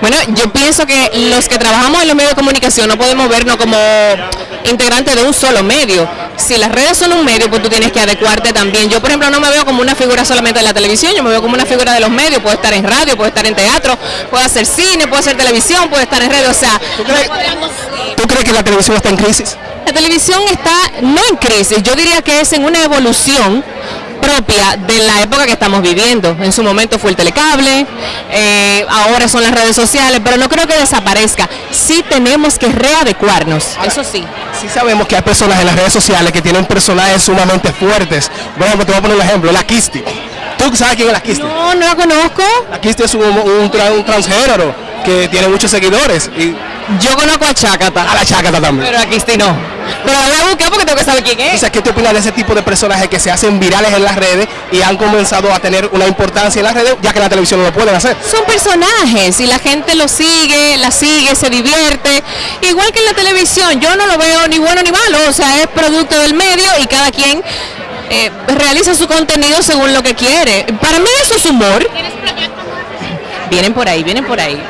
Bueno, yo pienso que los que trabajamos en los medios de comunicación no podemos vernos como integrantes de un solo medio. Si las redes son un medio, pues tú tienes que adecuarte también. Yo, por ejemplo, no me veo como una figura solamente de la televisión, yo me veo como una figura de los medios. Puedo estar en radio, puedo estar en teatro, puedo hacer cine, puedo hacer televisión, puedo estar en redes. O sea, ¿Tú crees, ¿Tú crees que la televisión está en crisis? la televisión está no en crisis, yo diría que es en una evolución propia de la época que estamos viviendo. En su momento fue el telecable, eh, ahora son las redes sociales, pero no creo que desaparezca. Sí tenemos que readecuarnos, eso sí. Sí sabemos que hay personas en las redes sociales que tienen personajes sumamente fuertes. Por ejemplo, te voy a poner un ejemplo, la Kisti. ¿Tú sabes quién es la Kisti? No, no la conozco. La Kisti es un, un, tra- un transgénero que tiene muchos seguidores. Y Yo conozco a Chácata, a la Chácata también. pero a Cristi no. Pero la voy a buscar porque tengo que saber quién O es. sea, ¿qué te opinas de ese tipo de personajes que se hacen virales en las redes y han comenzado a tener una importancia en las redes, ya que en la televisión no lo pueden hacer? Son personajes y la gente los sigue, la sigue, se divierte. Igual que en la televisión, yo no lo veo ni bueno ni malo, o sea, es producto del medio y cada quien eh, realiza su contenido según lo que quiere. Para mí eso es humor. Vienen por ahí, vienen por ahí.